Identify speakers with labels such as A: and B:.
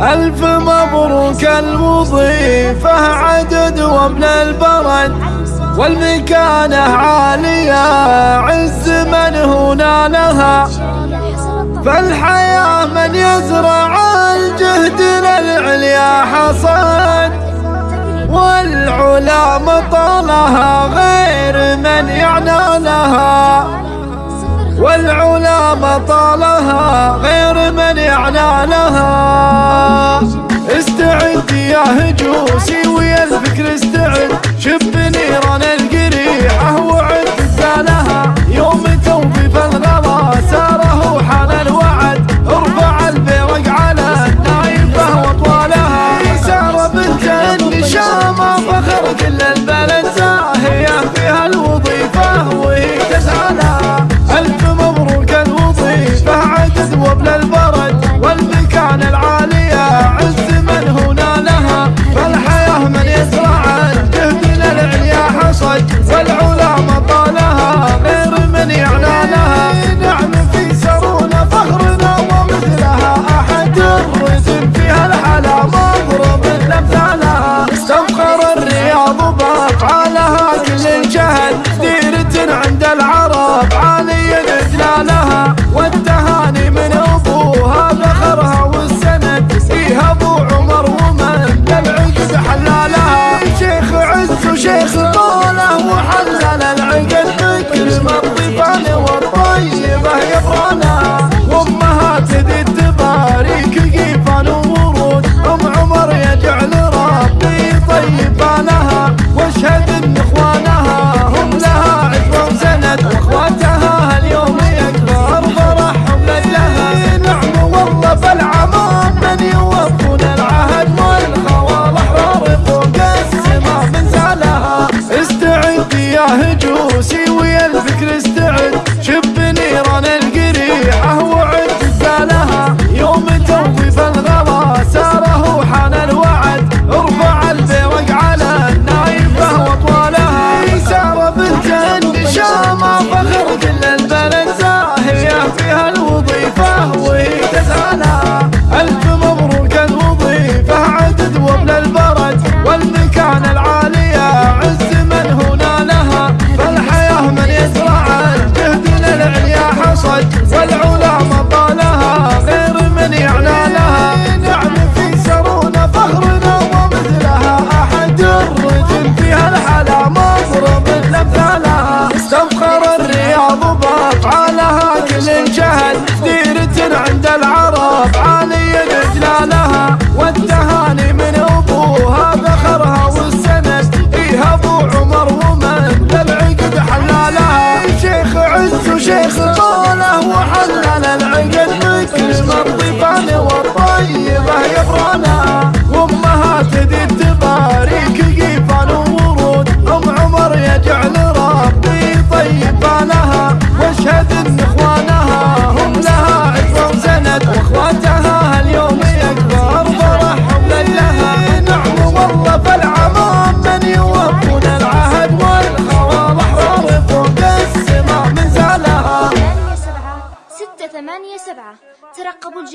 A: ألف مبروك الوظيفة عدد ومن البرد والمكانة عالية عز من هنا لها. فالحياة من يزرع الجهد للعليا حصاد والعلا مطالها غير من يعنى لها. والعلا مطالها غير من وياه جوسي ويا الفكر استعد شف نيران القريحة وعد لها يوم توفي فالغلا ساره حال الوعد. ارفع البيرق على النايفة واطوالها ساره بنت النشامة فخر كل وياه جوسي ويا الفكر استنى ayakkabıcı.